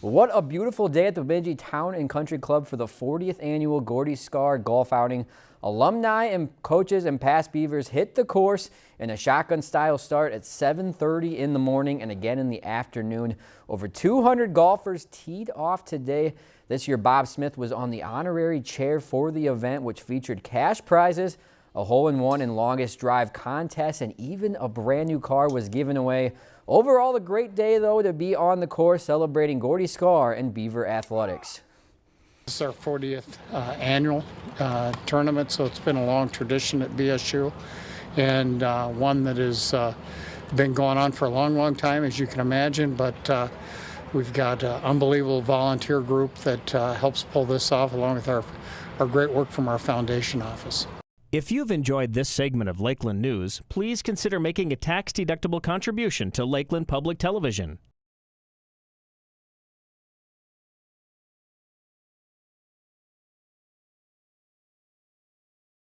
What a beautiful day at the Bemidji Town and Country Club for the 40th annual Gordy Skaar Golf Outing. Alumni and coaches and past Beavers hit the course in a shotgun style start at 7.30 in the morning and again in the afternoon. Over 200 golfers teed off today. This year Bob Smith was on the honorary chair for the event which featured cash prizes, a hole-in-one and longest drive contest, and even a brand new car was given away. Overall, a great day, though, to be on the course celebrating Gordy Skaar and Beaver Athletics. This is our 40th uh, annual uh, tournament, so it's been a long tradition at BSU and uh, one that has uh, been going on for a long, long time, as you can imagine. But uh, we've got an unbelievable volunteer group that uh, helps pull this off, along with our, our great work from our foundation office. If you've enjoyed this segment of Lakeland News, please consider making a tax-deductible contribution to Lakeland Public Television.